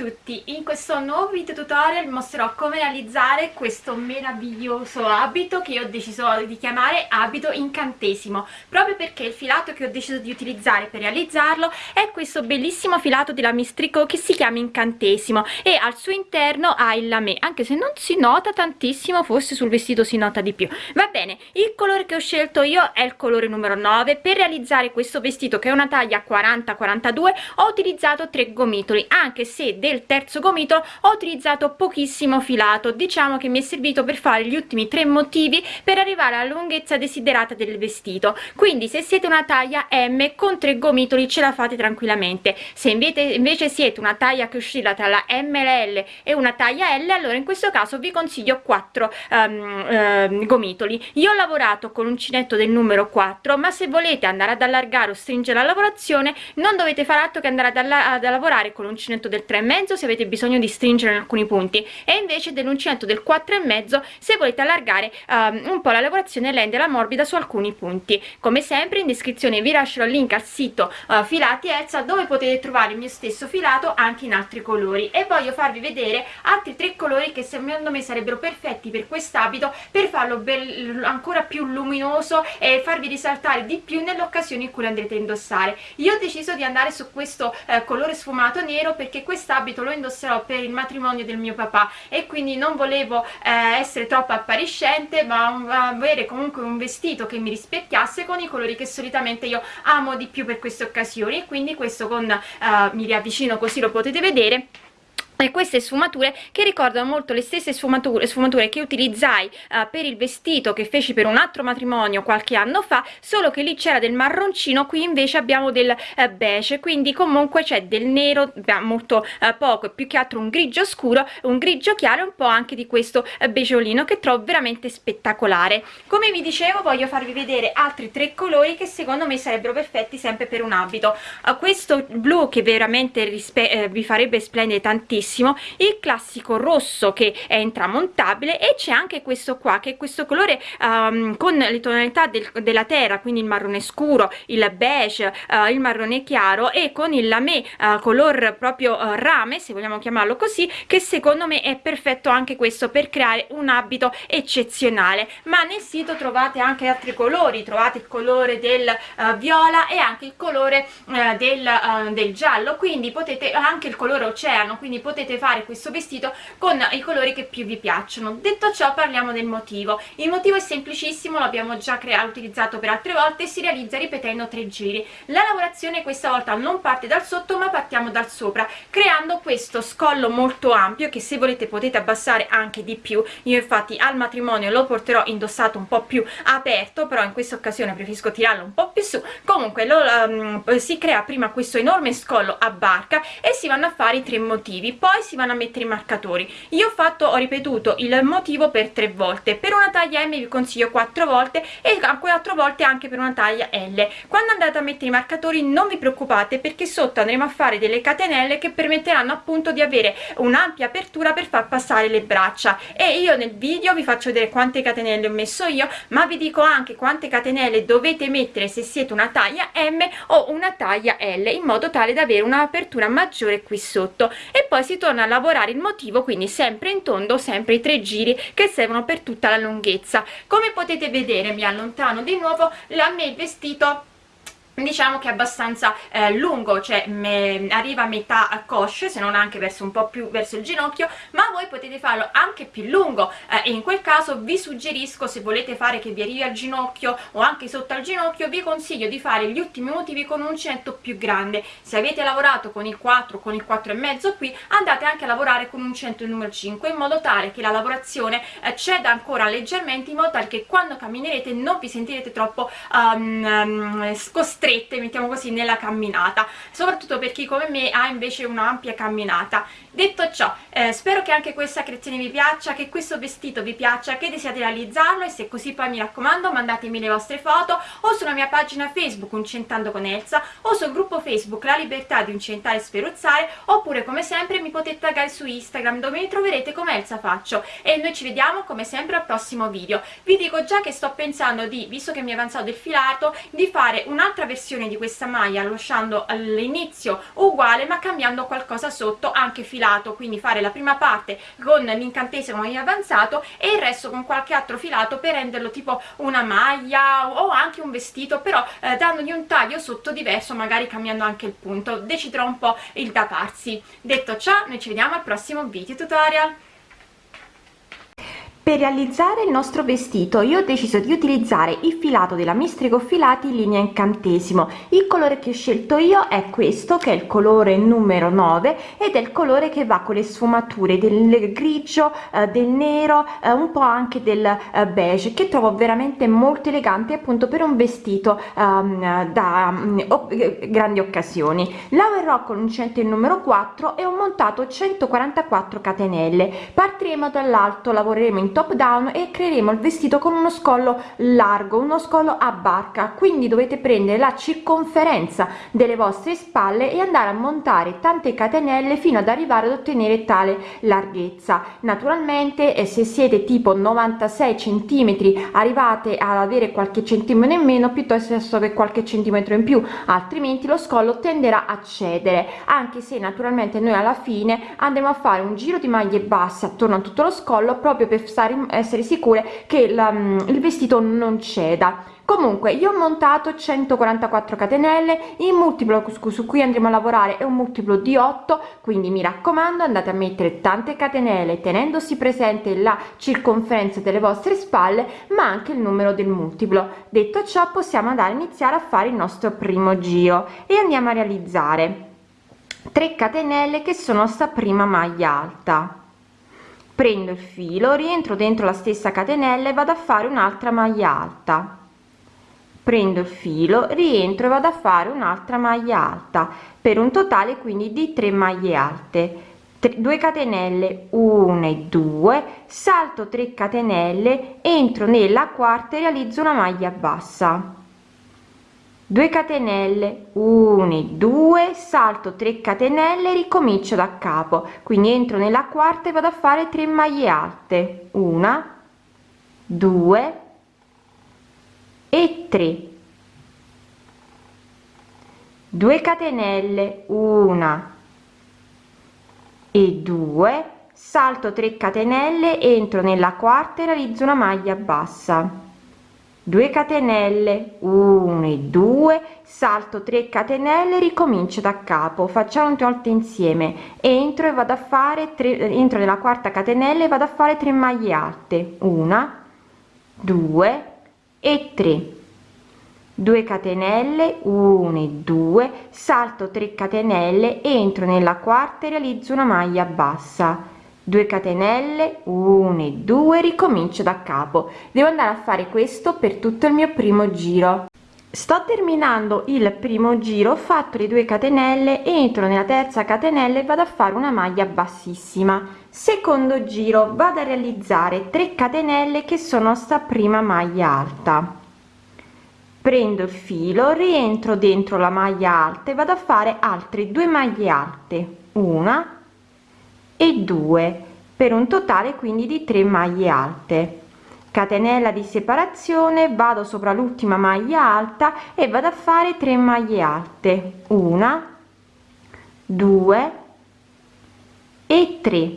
tutti, in questo nuovo video tutorial mostrerò come realizzare questo meraviglioso abito che ho deciso di chiamare abito incantesimo. Proprio perché il filato che ho deciso di utilizzare per realizzarlo è questo bellissimo filato della Mistrico che si chiama incantesimo e al suo interno ha il lamè anche se non si nota tantissimo forse sul vestito si nota di più. Va bene, il colore che ho scelto io è il colore numero 9 per realizzare questo vestito che è una taglia 40-42 ho utilizzato tre gomitoli anche se del terzo gomito ho utilizzato pochissimo filato. Diciamo che mi è servito per fare gli ultimi tre motivi per arrivare alla lunghezza desiderata del vestito. Quindi se siete una taglia M con tre gomitoli ce la fate tranquillamente. Se invece, siete una taglia che oscilla tra la M e la L e una taglia L allora in questo caso vi consiglio 4 um, uh, gomitoli. Io ho lavorato con l'uncinetto del numero 4 ma se volete andare ad allargare o stringere la lavorazione non dovete fare altro che andare ad, ad lavorare con l'uncinetto del 3,5 se avete bisogno di stringere in alcuni punti. E invece dell'uncinetto del 4,5 se volete allargare um, un po' la lavorazione e renderla morbida su alcuni punti. Come sempre in descrizione vi lascerò il link al sito uh, filati Elsa dove potete trovare il mio stesso filato anche in altri colori. E voglio farvi vedere altri tre colori che secondo me sarebbero perfetti per quest'abito per farlo ancora più luminoso e farvi risaltare di più nell'occasione in cui lo andrete a indossare. Io ho deciso di andare su questo eh, colore sfumato nero perché quest'abito lo indosserò per il matrimonio del mio papà. E quindi non volevo eh, essere troppo appariscente ma avere comunque un vestito che mi rispecchiasse con i colori che solitamente io amo di più per queste occasioni. E quindi questo con eh, mi riavvicino così lo potete vedere e queste sfumature che ricordano molto le stesse sfumature, sfumature che utilizzai uh, per il vestito che feci per un altro matrimonio qualche anno fa solo che lì c'era del marroncino qui invece abbiamo del uh, beige. Quindi comunque c'è del nero molto uh, poco più che altro un grigio scuro un grigio chiaro e un po' anche di questo beggiolino che trovo veramente spettacolare. Come vi dicevo voglio farvi vedere altri tre colori che secondo me sarebbero perfetti sempre per un abito. Questo blu che veramente eh, vi farebbe splendere tantissimo bellissimo il classico rosso che è intramontabile e c'è anche questo qua che è questo colore um, con le tonalità del, della terra quindi il marrone scuro il beige uh, il marrone chiaro e con il lamé uh, color proprio uh, rame se vogliamo chiamarlo così che secondo me è perfetto anche questo per creare un abito eccezionale. Ma nel sito trovate anche altri colori trovate il colore del viola e anche il colore del, del giallo quindi potete anche il colore oceano quindi potete potete fare questo vestito con i colori che più vi piacciono. Detto ciò parliamo del motivo. Il motivo è semplicissimo l'abbiamo già creato utilizzato per altre volte e si realizza ripetendo tre giri. La lavorazione questa volta non parte dal sotto ma partiamo dal sopra creando questo scollo molto ampio che se volete potete abbassare anche di più. Io infatti al matrimonio lo porterò indossato un po' più aperto però in questa occasione preferisco tirarlo un po' più su. Comunque lo, um, si crea prima questo enorme scollo a barca e si vanno a fare i tre motivi. Poi poi si vanno a mettere i marcatori. Io ho fatto ho ripetuto il motivo per tre volte. Per una taglia M vi consiglio quattro volte e quattro volte anche per una taglia L. Quando andate a mettere i marcatori non vi preoccupate perché sotto andremo a fare delle catenelle che permetteranno appunto di avere un'ampia apertura per far passare le braccia. E io nel video vi faccio vedere quante catenelle ho messo io ma vi dico anche quante catenelle dovete mettere se siete una taglia M o una taglia L in modo tale da avere un'apertura maggiore qui sotto. E poi si torna a lavorare il motivo quindi sempre in tondo sempre i tre giri che servono per tutta la lunghezza. Come potete vedere mi allontano di nuovo a me il vestito diciamo che è abbastanza eh, lungo cioè me, arriva a metà a cosce se non anche verso un po' più verso il ginocchio ma voi potete farlo anche più lungo. Eh, e in quel caso vi suggerisco se volete fare che vi arrivi al ginocchio o anche sotto al ginocchio vi consiglio di fare gli ultimi motivi con un uncinetto più grande. Se avete lavorato con il 4 con il 4 e mezzo qui andate anche a lavorare con un uncinetto numero 5 in modo tale che la lavorazione eh, ceda ancora leggermente in modo tale che quando camminerete non vi sentirete troppo um, um, costretti strette mettiamo così nella camminata. Soprattutto per chi come me ha invece un'ampia camminata. Detto ciò eh, spero che anche questa creazione vi piaccia che questo vestito vi piaccia che desiate realizzarlo e se così poi mi raccomando mandatemi le vostre foto o sulla mia pagina facebook Uncentando con Elsa o sul gruppo facebook La Libertà di Uncentare e Sferuzzare oppure come sempre mi potete taggare su Instagram dove mi troverete come Elsa Faccio. E noi ci vediamo come sempre al prossimo video. Vi dico già che sto pensando di, visto che mi è avanzato il filato, di fare un'altra versione di questa maglia lasciando all'inizio uguale ma cambiando qualcosa sotto anche filato. Quindi fare la prima parte con l'incantesimo avanzato e il resto con qualche altro filato per renderlo tipo una maglia o anche un vestito però eh, dandogli un taglio sotto diverso magari cambiando anche il punto. Deciderò un po' il da farsi. Detto ciò noi ci vediamo al prossimo video tutorial per realizzare il nostro vestito. Io ho deciso di utilizzare il filato della mistrico filati in linea incantesimo. Il colore che ho scelto io è questo che è il colore numero 9 ed è il colore che va con le sfumature del grigio eh, del nero eh, un po anche del eh, beige che trovo veramente molto elegante appunto per un vestito ehm, da um, grandi occasioni. Lavorerò con uncinetto il numero 4 e ho montato 144 catenelle. Partiremo dall'alto lavoreremo in top down e creeremo il vestito con uno scollo largo uno scollo a barca. Quindi dovete prendere la circonferenza delle vostre spalle e andare a montare tante catenelle fino ad arrivare ad ottenere tale larghezza. Naturalmente e se siete tipo 96 centimetri arrivate ad avere qualche centimetro in meno piuttosto che qualche centimetro in più altrimenti lo scollo tenderà a cedere. Anche se naturalmente noi alla fine andremo a fare un giro di maglie basse attorno a tutto lo scollo proprio per stare essere sicure che la, mm, il vestito non ceda. Comunque io ho montato 144 catenelle il multiplo su cui andremo a lavorare è un multiplo di 8 quindi mi raccomando andate a mettere tante catenelle tenendosi presente la circonferenza delle vostre spalle ma anche il numero del multiplo. Detto ciò possiamo andare a iniziare a fare il nostro primo giro e andiamo a realizzare 3 catenelle che sono sta prima maglia alta prendo il filo rientro dentro la stessa catenella e vado a fare un'altra maglia alta. Prendo il filo rientro e vado a fare un'altra maglia alta per un totale quindi di 3 maglie alte. 2 catenelle 1 e 2 salto 3 catenelle entro nella quarta e realizzo una maglia bassa 2 catenelle 1 2 salto 3 catenelle ricomincio da capo. Quindi entro nella quarta e vado a fare 3 maglie alte. Una 2 e 3 2 catenelle 1 e 2 salto 3 catenelle entro nella quarta e realizzo una maglia bassa 2 catenelle 1 e 2 salto 3 catenelle ricomincio da capo facciamo una volta insieme entro e vado a fare 3 entro nella quarta catenella e vado a fare 3 maglie alte una 2 e 3 2 catenelle 1 e 2 salto 3 catenelle entro nella quarta e realizzo una maglia bassa 2 catenelle 1 e 2 ricomincio da capo. Devo andare a fare questo per tutto il mio primo giro. Sto terminando il primo giro ho fatto le 2 catenelle entro nella terza catenella e vado a fare una maglia bassissima. Secondo giro vado a realizzare 3 catenelle che sono sta prima maglia alta. Prendo il filo rientro dentro la maglia alta e vado a fare altre due maglie alte. Una e 2 per un totale quindi di 3 maglie alte. Catenella di separazione vado sopra l'ultima maglia alta e vado a fare 3 maglie alte. Una 2 e 3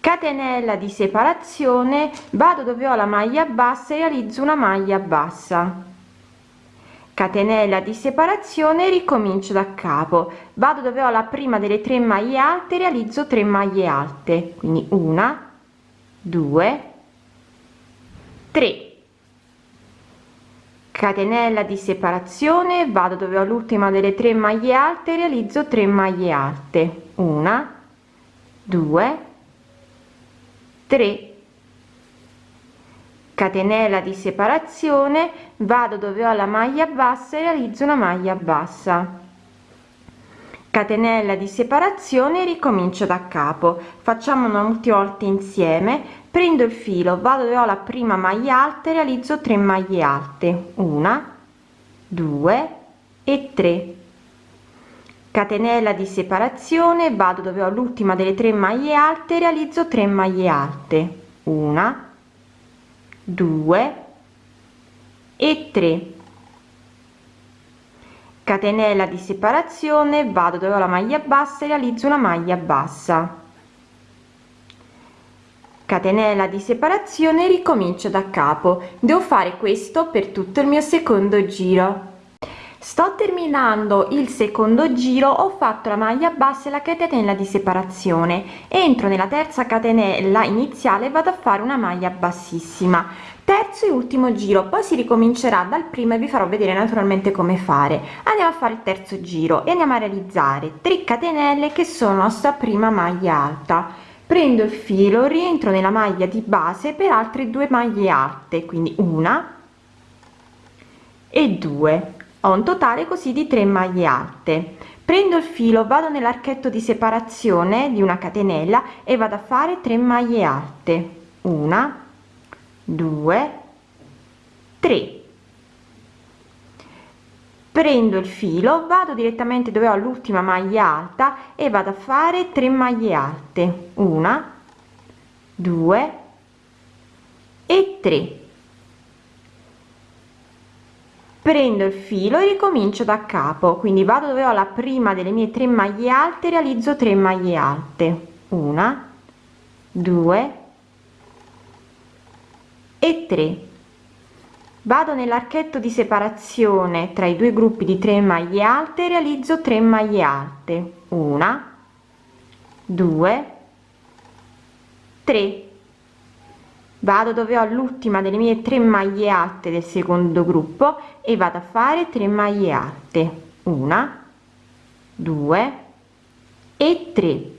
catenella di separazione vado dove ho la maglia bassa e realizzo una maglia bassa catenella di separazione ricomincio da capo. Vado dove ho la prima delle tre maglie alte realizzo 3 maglie alte. Quindi una due tre. Catenella di separazione vado dove ho l'ultima delle tre maglie alte realizzo 3 maglie alte. Una due tre catenella di separazione vado dove ho la maglia bassa e realizzo una maglia bassa. Catenella di separazione ricomincio da capo. Facciamo una ultima volta insieme. Prendo il filo vado dove ho la prima maglia alta e realizzo 3 maglie alte. Una 2 e 3 catenella di separazione vado dove ho l'ultima delle tre maglie alte realizzo 3 maglie alte. Una 2 e 3 catenella di separazione vado dove ho la maglia bassa e realizzo una maglia bassa. Catenella di separazione ricomincio da capo. Devo fare questo per tutto il mio secondo giro sto terminando il secondo giro ho fatto la maglia bassa e la catenella di separazione. Entro nella terza catenella iniziale vado a fare una maglia bassissima. Terzo e ultimo giro poi si ricomincerà dal primo e vi farò vedere naturalmente come fare. Andiamo a fare il terzo giro e andiamo a realizzare 3 catenelle che sono nostra prima maglia alta. Prendo il filo rientro nella maglia di base per altre due maglie alte quindi una e due ho un totale così di 3 maglie alte. Prendo il filo vado nell'archetto di separazione di una catenella e vado a fare 3 maglie alte. Una 2 3 prendo il filo vado direttamente dove ho l'ultima maglia alta e vado a fare 3 maglie alte. Una 2 e 3 prendo il filo e ricomincio da capo. Quindi vado dove ho la prima delle mie tre maglie alte realizzo 3 maglie alte. Una due e 3 vado nell'archetto di separazione tra i due gruppi di 3 maglie alte realizzo 3 maglie alte. Una due tre. Vado dove ho l'ultima delle mie tre maglie alte del secondo gruppo e vado a fare 3 maglie alte. Una due e 3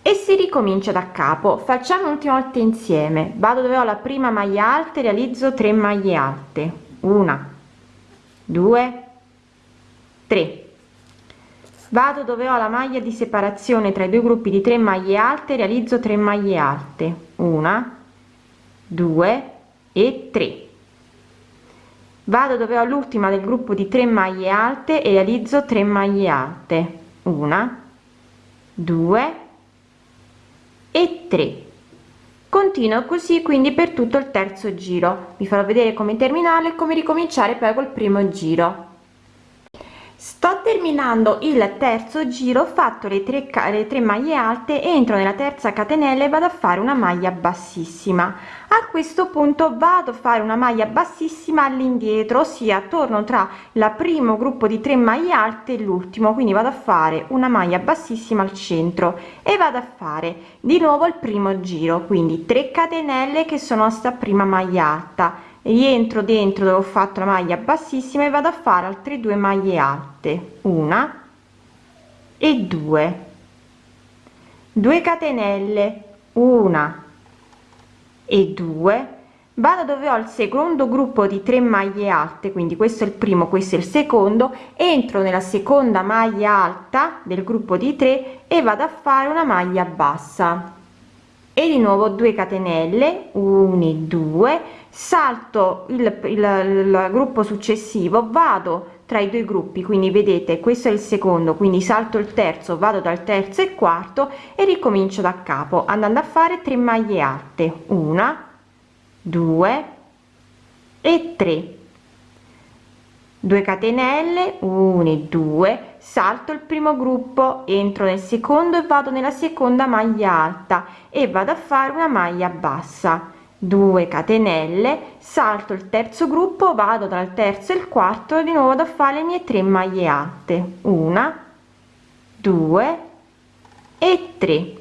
e si ricomincia da capo. Facciamo un'ultima volta insieme. Vado dove ho la prima maglia alta realizzo 3 maglie alte. Una due tre. Vado dove ho la maglia di separazione tra i due gruppi di 3 maglie alte realizzo 3 maglie alte. Una 2 e 3 vado dove ho l'ultima del gruppo di 3 maglie alte e realizzo 3 maglie alte. Una 2 e 3 continuo così quindi per tutto il terzo giro. Vi farò vedere come terminare e come ricominciare poi col primo giro. Sto terminando il terzo giro ho fatto le tre le tre maglie alte entro nella terza catenella e vado a fare una maglia bassissima a questo punto vado a fare una maglia bassissima all'indietro ossia torno tra la primo gruppo di 3 maglie alte e l'ultimo quindi vado a fare una maglia bassissima al centro e vado a fare di nuovo il primo giro quindi 3 catenelle che sono sta prima maglia alta. Rientro dentro dove ho fatto la maglia bassissima e vado a fare altre due maglie alte una e due. 2 catenelle una e 2 vado dove ho il secondo gruppo di 3 maglie alte quindi questo è il primo questo è il secondo entro nella seconda maglia alta del gruppo di 3 e vado a fare una maglia bassa. E di nuovo 2 catenelle 1 e 2 salto il, il, il gruppo successivo vado tra i due gruppi. Quindi vedete questo è il secondo quindi salto il terzo vado dal terzo e quarto e ricomincio da capo andando a fare 3 maglie alte. Una 2 e 3 2 catenelle 1 e 2 salto il primo gruppo entro nel secondo e vado nella seconda maglia alta e vado a fare una maglia bassa 2 catenelle salto il terzo gruppo vado dal terzo e il quarto di nuovo da fare le mie 3 maglie alte. Una 2 e 3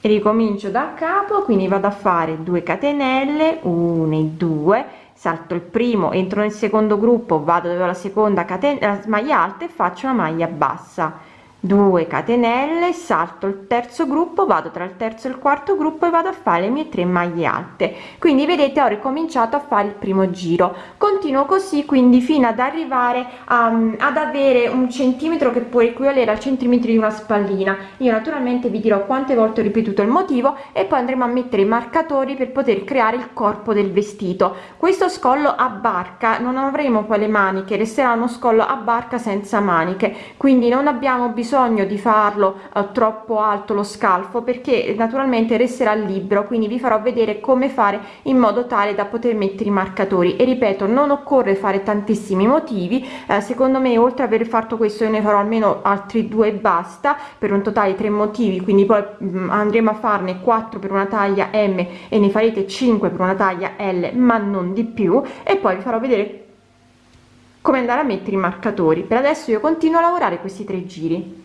ricomincio da capo quindi vado a fare 2 catenelle 1 e 2 salto il primo entro nel secondo gruppo vado dove la seconda catena maglia alta e faccio una maglia bassa 2 catenelle salto il terzo gruppo vado tra il terzo e il quarto gruppo e vado a fare le mie 3 maglie alte. Quindi vedete ho ricominciato a fare il primo giro. Continuo così quindi fino ad arrivare a, ad avere un centimetro che può equivalere al centimetro di una spallina. Io naturalmente vi dirò quante volte ho ripetuto il motivo e poi andremo a mettere i marcatori per poter creare il corpo del vestito. Questo scollo a barca non avremo poi le maniche resterà uno scollo a barca senza maniche. Quindi non abbiamo bisogno bisogno di farlo eh, troppo alto lo scalfo perché naturalmente resterà libero quindi vi farò vedere come fare in modo tale da poter mettere i marcatori. E ripeto non occorre fare tantissimi motivi eh, secondo me oltre aver fatto questo io ne farò almeno altri due e basta per un totale tre motivi quindi poi mh, mm, andremo a farne 4 per una taglia m e ne farete 5 per una taglia l ma non di più e poi vi farò vedere come andare a mettere i marcatori. Per adesso io continuo a lavorare questi tre giri.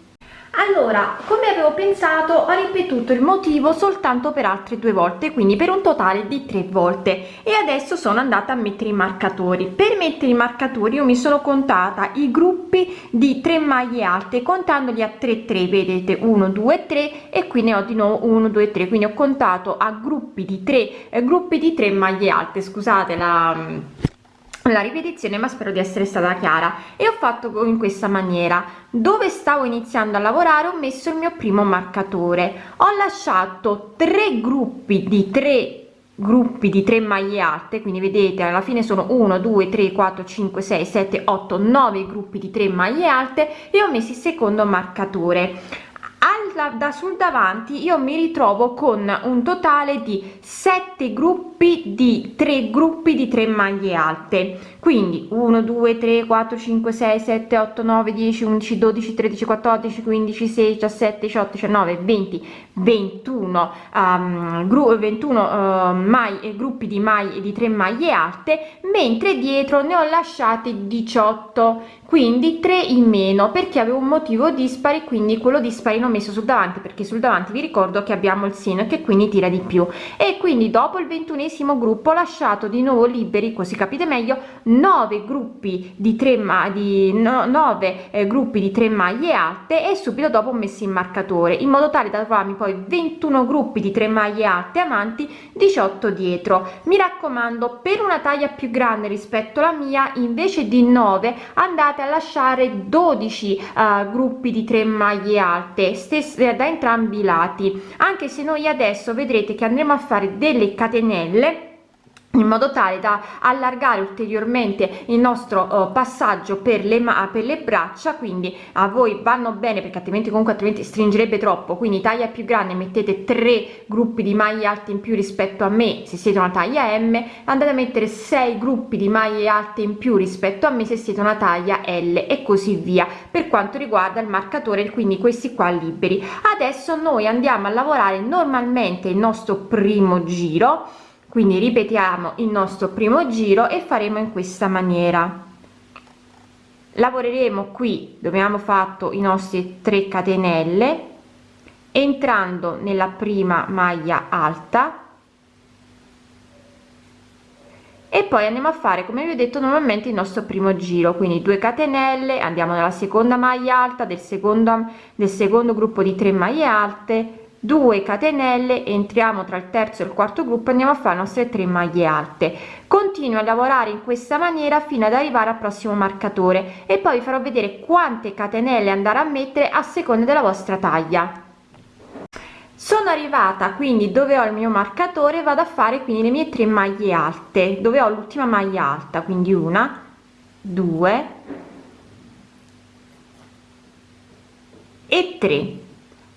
Allora come avevo pensato ho ripetuto il motivo soltanto per altre due volte quindi per un totale di tre volte. E adesso sono andata a mettere i marcatori. Per mettere i marcatori io mi sono contata i gruppi di 3 maglie alte contandoli a 3 3 vedete? 1 2 3 e qui ne ho di nuovo 1 2 3 quindi ho contato a gruppi di 3 eh, gruppi di 3 maglie alte. Scusate la la ripetizione ma spero di essere stata chiara. E ho fatto in questa maniera. Dove stavo iniziando a lavorare ho messo il mio primo marcatore. Ho lasciato tre gruppi di tre gruppi di 3 maglie alte quindi vedete alla fine sono 1 2 3 4 5 6 7 8 9 gruppi di 3 maglie alte e ho messo il secondo marcatore al, da sul davanti io mi ritrovo con un totale di 7 gruppi di 3 gruppi di 3 maglie alte quindi 1 2 3 4 5 6 7 8 9 10 11 12 13 14 15 16 17 18 19 20 21 um, gru 21 uh, mai, gruppi di maglie di 3 maglie alte mentre dietro ne ho lasciati 18 quindi 3 in meno perché avevo un motivo dispari quindi quello dispari l'ho messo sul davanti perché sul davanti vi ricordo che abbiamo il seno che quindi tira di più. E quindi dopo il ventunesimo gruppo ho lasciato di nuovo liberi così capite meglio 9 gruppi di 3 ma di no, 9 eh, gruppi di 3 maglie alte e subito dopo ho messo il marcatore in modo tale da trovarmi poi 21 gruppi di 3 maglie alte avanti 18 dietro. Mi raccomando per una taglia più grande rispetto alla mia invece di 9 andate a lasciare 12 uh, gruppi di 3 maglie alte stesse da entrambi i lati. Anche se noi adesso vedrete che andremo a fare delle catenelle in modo tale da allargare ulteriormente il nostro uh, passaggio per le per le braccia quindi a voi vanno bene perché altrimenti comunque altrimenti stringerebbe troppo quindi taglia più grande mettete tre gruppi di maglie alte in più rispetto a me se siete una taglia m andate a mettere sei gruppi di maglie alte in più rispetto a me se siete una taglia l e così via per quanto riguarda il marcatore quindi questi qua liberi. Adesso noi andiamo a lavorare normalmente il nostro primo giro quindi ripetiamo il nostro primo giro e faremo in questa maniera. Lavoreremo qui dove abbiamo fatto i nostri 3 catenelle entrando nella prima maglia alta. E poi andiamo a fare come vi ho detto normalmente il nostro primo giro. Quindi 2 catenelle andiamo nella seconda maglia alta del secondo del secondo gruppo di 3 maglie alte 2 catenelle entriamo tra il terzo e il quarto gruppo andiamo a fare le nostre 3 maglie alte. Continuo a lavorare in questa maniera fino ad arrivare al prossimo marcatore e poi vi farò vedere quante catenelle andare a mettere a seconda della vostra taglia. Sono arrivata quindi dove ho il mio marcatore vado a fare quindi le mie 3 maglie alte. Dove ho l'ultima maglia alta? Quindi una due e 3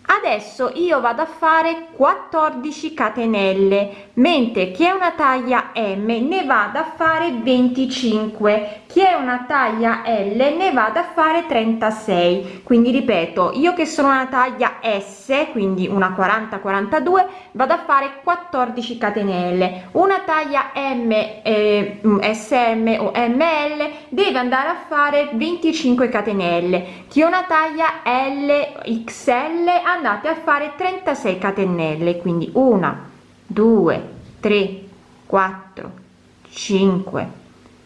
adesso io vado a fare 14 catenelle mentre chi è una taglia m ne vado a fare 25 chi è una taglia l ne vado a fare 36 quindi ripeto io che sono una taglia s quindi una 40 42 vado a fare 14 catenelle. Una taglia m eh, sm o ml deve andare a fare 25 catenelle. Chi è una taglia l xl andate a fare 36 catenelle quindi 1 2 3 4 5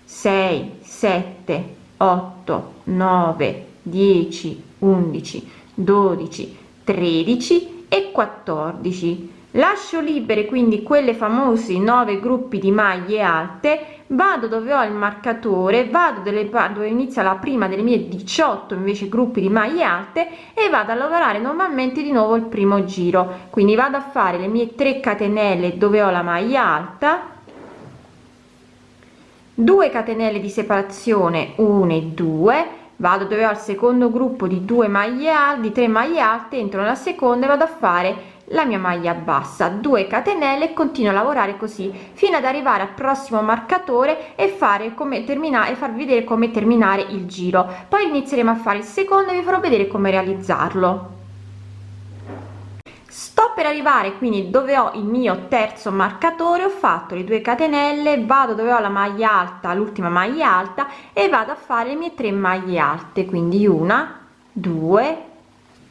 6 7 8 9 10 11 12 13 e 14 lascio libere quindi quelle famosi 9 gruppi di maglie alte vado dove ho il marcatore vado delle dove inizia la prima delle mie 18 invece gruppi di maglie alte e vado a lavorare normalmente di nuovo il primo giro. Quindi vado a fare le mie 3 catenelle dove ho la maglia alta 2 catenelle di separazione 1 e 2 vado dove ho il secondo gruppo di due maglie alte di 3 maglie alte entro nella seconda e vado a fare la mia maglia bassa 2 catenelle e continuo a lavorare così fino ad arrivare al prossimo marcatore e fare come terminare e farvi vedere come terminare il giro. Poi inizieremo a fare il secondo e vi farò vedere come realizzarlo. Sto per arrivare quindi dove ho il mio terzo marcatore ho fatto le 2 catenelle vado dove ho la maglia alta l'ultima maglia alta e vado a fare le mie 3 maglie alte quindi una due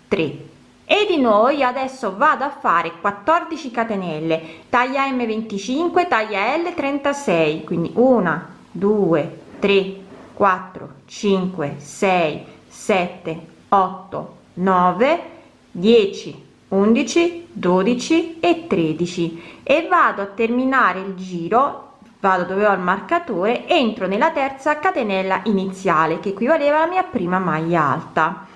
tre e di nuovo adesso vado a fare 14 catenelle. Taglia m 25 taglia l 36 quindi 1 2 3 4 5 6 7 8 9 10 11 12 e 13 e vado a terminare il giro vado dove ho il marcatore entro nella terza catenella iniziale che equivaleva alla mia prima maglia alta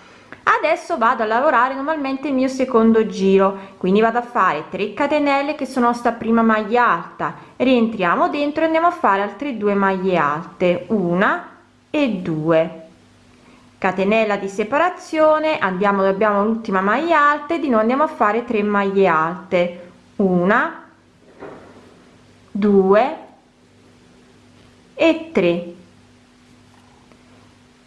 adesso vado a lavorare normalmente il mio secondo giro quindi vado a fare 3 catenelle che sono sta prima maglia alta. Rientriamo dentro e andiamo a fare altre due maglie alte una e due. Catenella di separazione andiamo dove abbiamo l'ultima maglia alta e di nuovo andiamo a fare 3 maglie alte. Una due e 3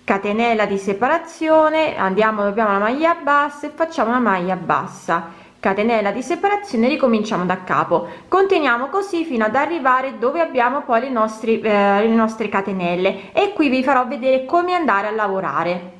catenella di separazione andiamo dobbiamo la maglia bassa e facciamo una maglia bassa. Catenella di separazione ricominciamo da capo. Continuiamo così fino ad arrivare dove abbiamo poi le nostre eh, le nostre catenelle. E qui vi farò vedere come andare a lavorare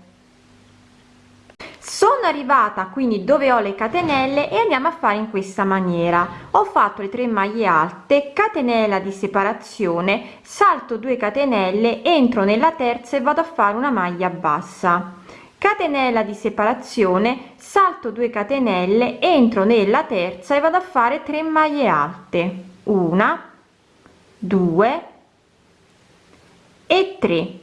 sono arrivata quindi dove ho le catenelle e andiamo a fare in questa maniera. Ho fatto le 3 maglie alte catenella di separazione salto 2 catenelle entro nella terza e vado a fare una maglia bassa. Catenella di separazione salto 2 catenelle entro nella terza e vado a fare 3 maglie alte. Una due e 3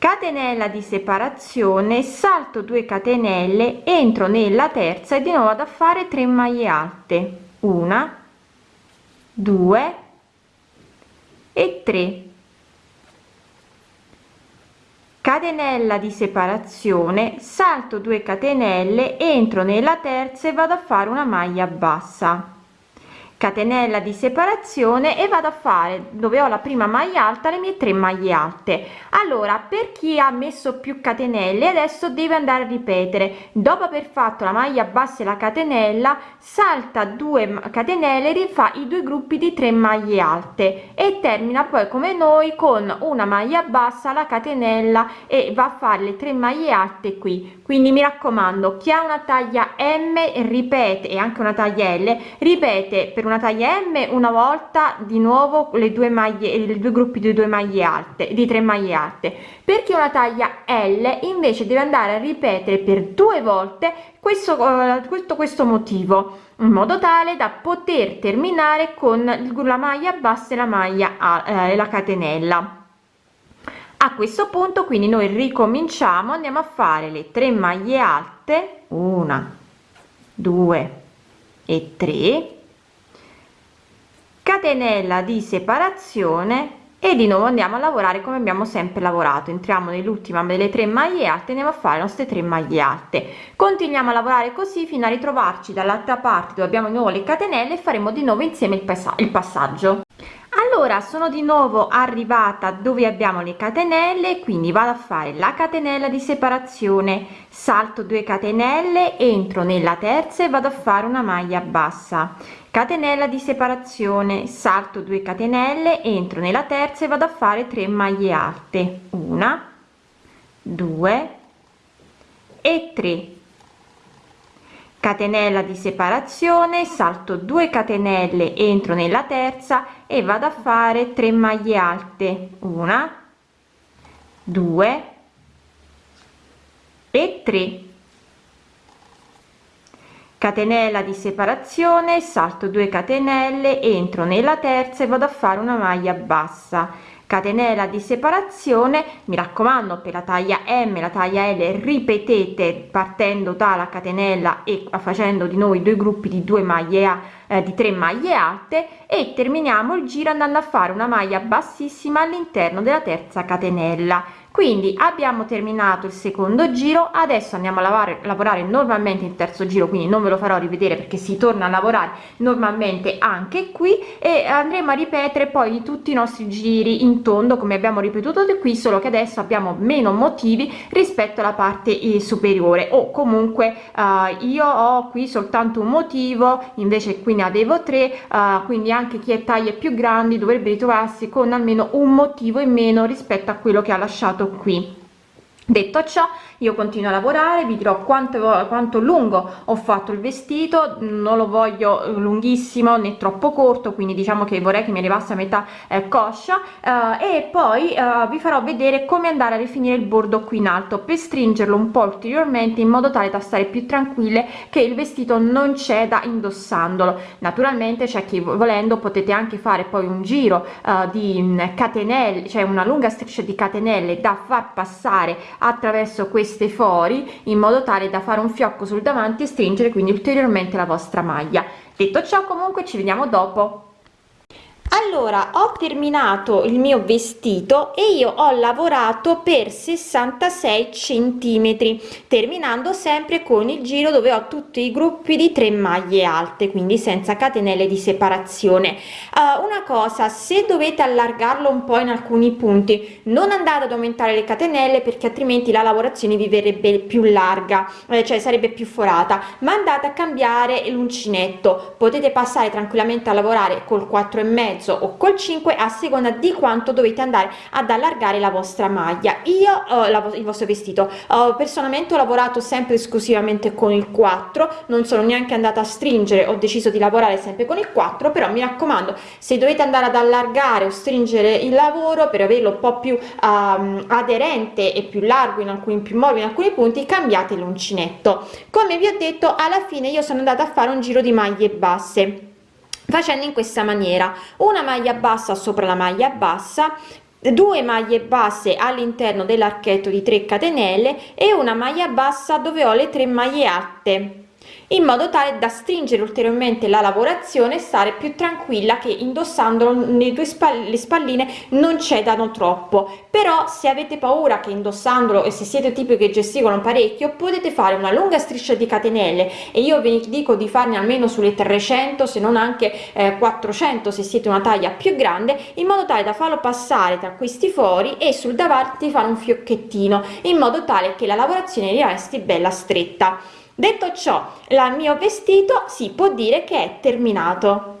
catenella di separazione salto 2 catenelle entro nella terza e di nuovo ad a fare 3 maglie alte. Una due e 3 catenella di separazione salto 2 catenelle entro nella terza e vado a fare una maglia bassa catenella di separazione e vado a fare dove ho la prima maglia alta le mie tre maglie alte. Allora per chi ha messo più catenelle adesso deve andare a ripetere. Dopo aver fatto la maglia bassa e la catenella salta 2 catenelle rifà i due gruppi di 3 maglie alte e termina poi come noi con una maglia bassa la catenella e va a fare le 3 maglie alte qui. Quindi mi raccomando chi ha una taglia m ripete e anche una taglia l ripete per una taglia m una volta di nuovo le due maglie i due gruppi di due maglie alte di tre maglie alte. Perché una taglia l invece deve andare a ripetere per due volte questo questo questo motivo in modo tale da poter terminare con la maglia bassa e la maglia a eh, la catenella. A questo punto quindi noi ricominciamo andiamo a fare le tre maglie alte una due e 3 catenella di separazione e di nuovo andiamo a lavorare come abbiamo sempre lavorato. Entriamo nell'ultima delle tre maglie alte andiamo a fare le nostre tre maglie alte. Continuiamo a lavorare così fino a ritrovarci dall'altra parte dove abbiamo di nuovo le catenelle e faremo di nuovo insieme il, il passaggio. Allora sono di nuovo arrivata dove abbiamo le catenelle quindi vado a fare la catenella di separazione. Salto 2 catenelle entro nella terza e vado a fare una maglia bassa catenella di separazione. Salto 2 catenelle entro nella terza e vado a fare 3 maglie alte. Una due e 3 catenella di separazione. Salto 2 catenelle entro nella terza e vado a fare 3 maglie alte. Una due e 3 catenella di separazione salto 2 catenelle entro nella terza e vado a fare una maglia bassa. Catenella di separazione mi raccomando per la taglia m la taglia l ripetete partendo dalla catenella e facendo di noi due gruppi di due maglie a eh, di 3 maglie alte e terminiamo il giro andando a fare una maglia bassissima all'interno della terza catenella quindi abbiamo terminato il secondo giro adesso andiamo a lavare, lavorare normalmente il terzo giro quindi non ve lo farò rivedere perché si torna a lavorare normalmente anche qui e andremo a ripetere poi tutti i nostri giri in tondo come abbiamo ripetuto di qui solo che adesso abbiamo meno motivi rispetto alla parte eh, superiore. O comunque uh, io ho qui soltanto un motivo invece qui ne avevo tre uh, quindi anche chi è taglie più grandi dovrebbe ritrovarsi con almeno un motivo in meno rispetto a quello che ha lasciato qui detto ciò io continuo a lavorare vi dirò quanto quanto lungo ho fatto il vestito non lo voglio lunghissimo né troppo corto quindi diciamo che vorrei che mi arrivasse a metà eh, coscia. Eh, e poi eh, vi farò vedere come andare a rifinire il bordo qui in alto per stringerlo un po ulteriormente in modo tale da stare più tranquille che il vestito non ceda indossandolo. Naturalmente c'è chi volendo potete anche fare poi un giro eh, di catenelle cioè una lunga striscia di catenelle da far passare attraverso queste fori in modo tale da fare un fiocco sul davanti e stringere quindi ulteriormente la vostra maglia. Detto ciò comunque ci vediamo dopo allora ho terminato il mio vestito e io ho lavorato per 66 centimetri terminando sempre con il giro dove ho tutti i gruppi di 3 maglie alte quindi senza catenelle di separazione. Uh, una cosa se dovete allargarlo un po in alcuni punti non andate ad aumentare le catenelle perché altrimenti la lavorazione vi verrebbe più larga eh, cioè sarebbe più forata ma andate a cambiare l'uncinetto. Potete passare tranquillamente a lavorare col 4 e mezzo mezzo o col 5 a seconda di quanto dovete andare ad allargare la vostra maglia. Io eh, la, il vostro vestito. Eh, personalmente ho lavorato sempre esclusivamente con il 4 non sono neanche andata a stringere ho deciso di lavorare sempre con il 4 però mi raccomando se dovete andare ad allargare o stringere il lavoro per averlo un po più um, aderente e più largo in alcuni più morbido in alcuni punti cambiate l'uncinetto. Come vi ho detto alla fine io sono andata a fare un giro di maglie basse facendo in questa maniera. Una maglia bassa sopra la maglia bassa due maglie basse all'interno dell'archetto di 3 catenelle e una maglia bassa dove ho le tre maglie alte in modo tale da stringere ulteriormente la lavorazione e stare più tranquilla che indossandolo nei due spalle le spalline non cedano troppo. Però se avete paura che indossandolo e se siete tipi che gesticolano parecchio potete fare una lunga striscia di catenelle. E io vi dico di farne almeno sulle 300 se non anche eh, 400 se siete una taglia più grande in modo tale da farlo passare tra questi fori e sul davanti fare un fiocchettino in modo tale che la lavorazione resti bella stretta detto ciò il mio vestito si può dire che è terminato